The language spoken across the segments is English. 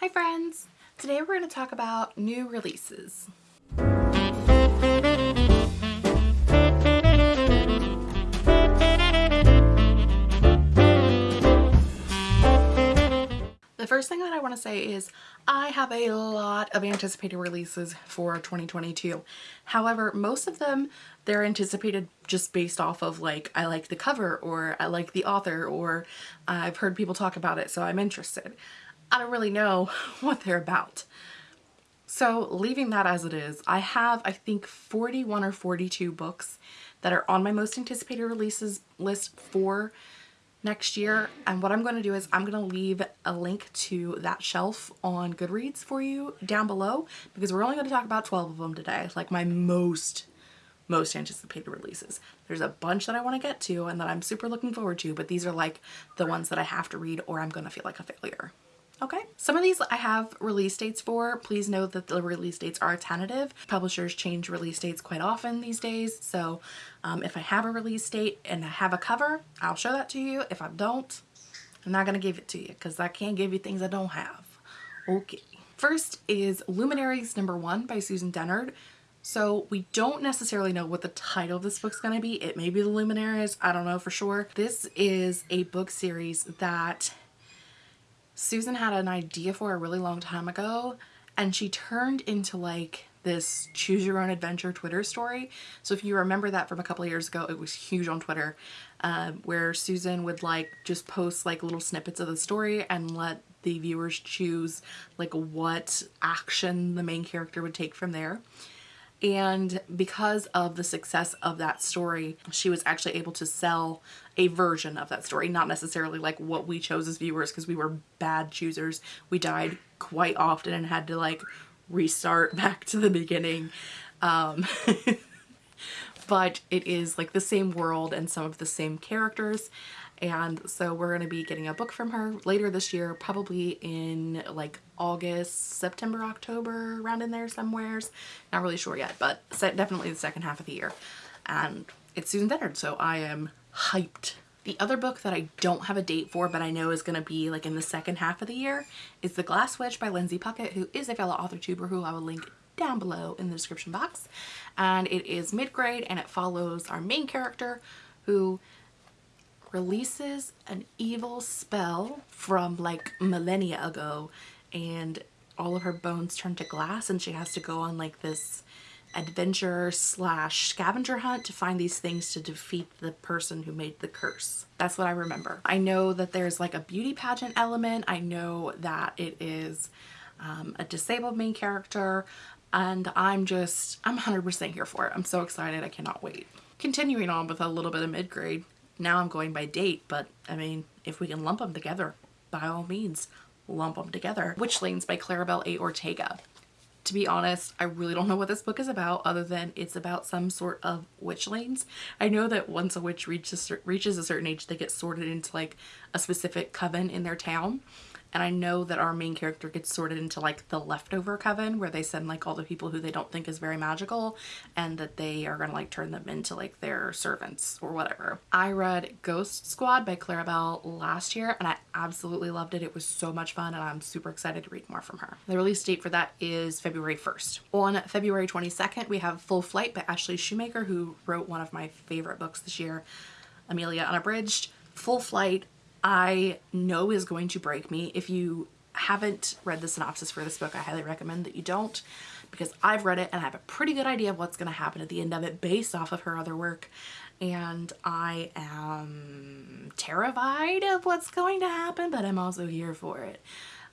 Hi friends! Today we're going to talk about new releases. The first thing that I want to say is I have a lot of anticipated releases for 2022. However, most of them, they're anticipated just based off of like, I like the cover or I like the author or I've heard people talk about it so I'm interested. I don't really know what they're about. So leaving that as it is, I have I think 41 or 42 books that are on my most anticipated releases list for next year and what I'm going to do is I'm going to leave a link to that shelf on Goodreads for you down below because we're only going to talk about 12 of them today like my most most anticipated releases. There's a bunch that I want to get to and that I'm super looking forward to but these are like the ones that I have to read or I'm going to feel like a failure. Okay. Some of these I have release dates for. Please know that the release dates are tentative. Publishers change release dates quite often these days. So um, if I have a release date and I have a cover, I'll show that to you. If I don't, I'm not going to give it to you because I can't give you things I don't have. Okay. First is Luminaries number one by Susan Dennard. So we don't necessarily know what the title of this book's going to be. It may be The Luminaries. I don't know for sure. This is a book series that Susan had an idea for a really long time ago and she turned into like this choose your own adventure Twitter story. So if you remember that from a couple years ago, it was huge on Twitter uh, where Susan would like just post like little snippets of the story and let the viewers choose like what action the main character would take from there. And because of the success of that story, she was actually able to sell a version of that story, not necessarily like what we chose as viewers because we were bad choosers. We died quite often and had to like restart back to the beginning. Um, but it is like the same world and some of the same characters and so we're going to be getting a book from her later this year probably in like August September October around in there somewheres. Not really sure yet but definitely the second half of the year. And it's Susan Dennard so I am hyped. The other book that I don't have a date for but I know is going to be like in the second half of the year is The Glass Witch by Lindsay Puckett who is a fellow author tuber who I will link down below in the description box. And it is mid-grade and it follows our main character who releases an evil spell from like millennia ago and all of her bones turn to glass and she has to go on like this adventure slash scavenger hunt to find these things to defeat the person who made the curse. That's what I remember. I know that there's like a beauty pageant element. I know that it is um, a disabled main character and I'm just, I'm 100% here for it. I'm so excited. I cannot wait. Continuing on with a little bit of mid-grade. Now I'm going by date, but I mean, if we can lump them together, by all means, lump them together. Witchlings by Claribel A. Ortega. To be honest, I really don't know what this book is about other than it's about some sort of witchlings. I know that once a witch reaches, reaches a certain age, they get sorted into like a specific coven in their town and I know that our main character gets sorted into like the leftover coven where they send like all the people who they don't think is very magical and that they are gonna like turn them into like their servants or whatever. I read Ghost Squad by Claribel last year and I absolutely loved it. It was so much fun and I'm super excited to read more from her. The release date for that is February 1st. On February 22nd we have Full Flight by Ashley Schumacher who wrote one of my favorite books this year, Amelia Unabridged. Full Flight I know is going to break me. If you haven't read the synopsis for this book, I highly recommend that you don't because I've read it and I have a pretty good idea of what's going to happen at the end of it based off of her other work and I am terrified of what's going to happen but I'm also here for it.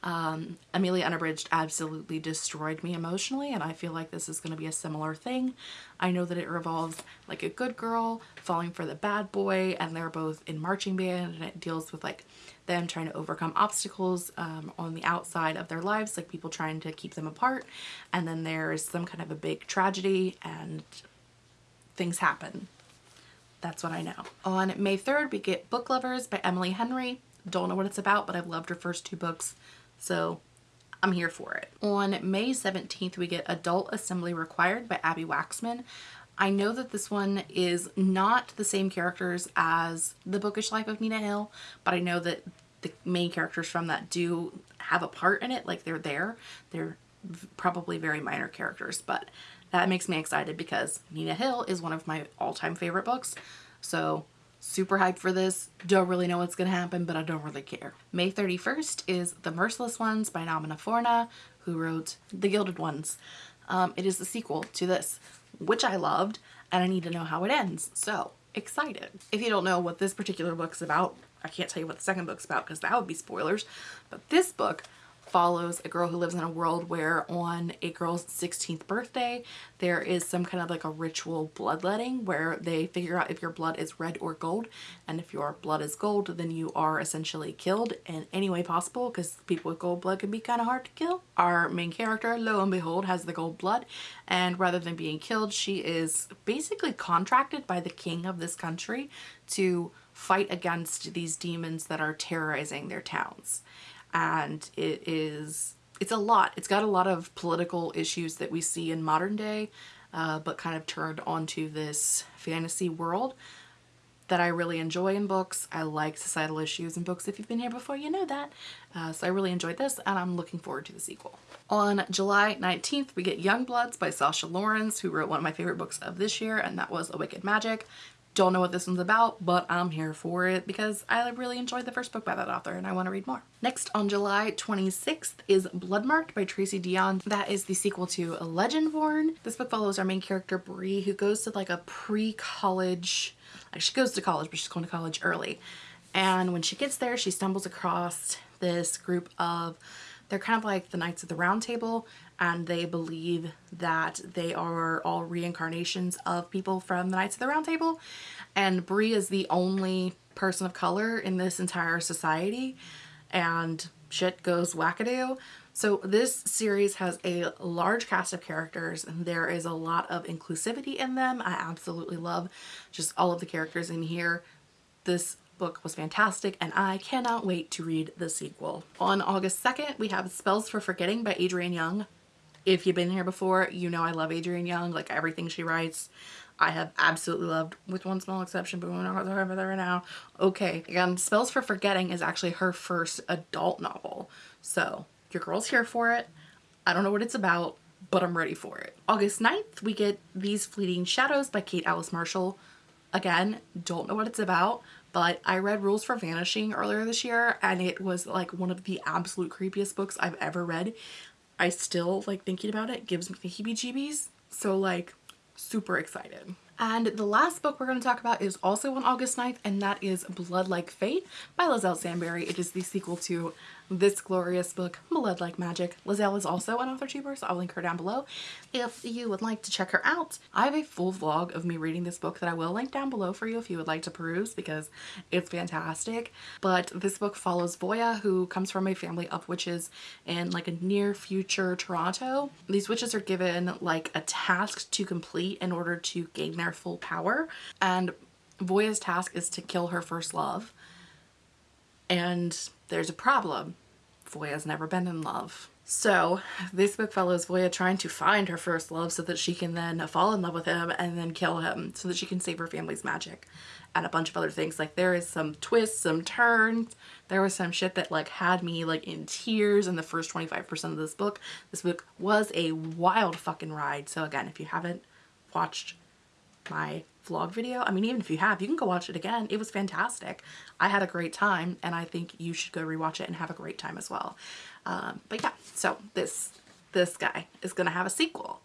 Um, Amelia Unabridged absolutely destroyed me emotionally and I feel like this is going to be a similar thing. I know that it revolves like a good girl falling for the bad boy and they're both in marching band and it deals with like them trying to overcome obstacles um, on the outside of their lives like people trying to keep them apart and then there's some kind of a big tragedy and things happen. That's what I know. On May 3rd we get Book Lovers by Emily Henry. Don't know what it's about but I've loved her first two books so I'm here for it. On May 17th, we get Adult Assembly Required by Abbi Waxman. I know that this one is not the same characters as The Bookish Life of Nina Hill, but I know that the main characters from that do have a part in it. Like they're there. They're probably very minor characters, but that makes me excited because Nina Hill is one of my all-time favorite books. So super hyped for this. Don't really know what's going to happen, but I don't really care. May 31st is The Merciless Ones by Namina Forna, who wrote The Gilded Ones. Um, it is the sequel to this, which I loved, and I need to know how it ends. So excited. If you don't know what this particular book's about, I can't tell you what the second book's about because that would be spoilers, but this book follows a girl who lives in a world where on a girl's 16th birthday there is some kind of like a ritual bloodletting where they figure out if your blood is red or gold and if your blood is gold then you are essentially killed in any way possible because people with gold blood can be kind of hard to kill. Our main character lo and behold has the gold blood and rather than being killed she is basically contracted by the king of this country to fight against these demons that are terrorizing their towns and it is it's a lot. It's got a lot of political issues that we see in modern day, uh, but kind of turned onto this fantasy world that I really enjoy in books. I like societal issues in books. If you've been here before, you know that. Uh, so I really enjoyed this and I'm looking forward to the sequel. On July 19th, we get Young Bloods by Sasha Laurens, who wrote one of my favorite books of this year, and that was A Wicked Magic. Don't know what this one's about, but I'm here for it because I really enjoyed the first book by that author and I want to read more. Next on July 26th is Bloodmarked by Tracy Deonn. That is the sequel to Legendborn. This book follows our main character Bree who goes to like a pre-college, like she goes to college but she's going to college early. And when she gets there she stumbles across this group of they're kind of like the Knights of the Round Table and they believe that they are all reincarnations of people from the Knights of the Round Table. And Bree is the only person of color in this entire society and shit goes wackadoo. So this series has a large cast of characters and there is a lot of inclusivity in them. I absolutely love just all of the characters in here. This book was fantastic and I cannot wait to read the sequel. On August 2nd, we have Spells for Forgetting by Adrienne Young. If you've been here before, you know I love Adrienne Young, like everything she writes. I have absolutely loved, with one small exception, but we're not talking about that right now. Okay, again, Spells for Forgetting is actually her first adult novel. So, your girl's here for it. I don't know what it's about, but I'm ready for it. August 9th, we get These Fleeting Shadows by Kate Alice Marshall. Again, don't know what it's about, but I read Rules for Vanishing earlier this year and it was like one of the absolute creepiest books I've ever read. I still like thinking about it gives me the heebie-jeebies. So like super excited. And the last book we're going to talk about is also on August 9th and that is Blood Like Fate by Liselle Sambury. It is the sequel to this glorious book, Blood Like Magic. Liselle is also an author tuber, so I'll link her down below if you would like to check her out. I have a full vlog of me reading this book that I will link down below for you if you would like to peruse because it's fantastic. But this book follows Voya, who comes from a family of witches in like a near future Toronto. These witches are given like a task to complete in order to gain their full power. And Voya's task is to kill her first love. And there's a problem. Voya's never been in love. So this book follows Voya trying to find her first love so that she can then fall in love with him and then kill him so that she can save her family's magic and a bunch of other things. Like there is some twists, some turns. There was some shit that like had me like in tears in the first 25% of this book. This book was a wild fucking ride. So again, if you haven't watched my vlog video. I mean, even if you have, you can go watch it again. It was fantastic. I had a great time and I think you should go rewatch it and have a great time as well. Um, but yeah, so this, this guy is going to have a sequel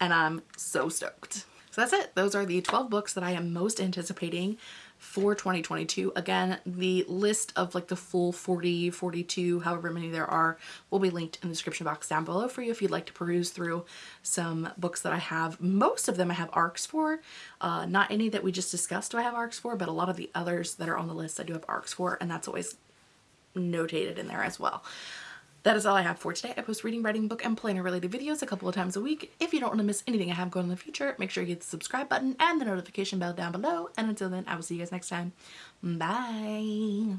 and I'm so stoked. So that's it. Those are the 12 books that I am most anticipating for 2022. Again, the list of like the full 40, 42, however many there are will be linked in the description box down below for you if you'd like to peruse through some books that I have. Most of them I have arcs for. Uh, not any that we just discussed do I have arcs for, but a lot of the others that are on the list I do have arcs for and that's always notated in there as well. That is all I have for today. I post reading, writing, book, and planner related videos a couple of times a week. If you don't want to miss anything I have going in the future, make sure you hit the subscribe button and the notification bell down below. And until then, I will see you guys next time. Bye.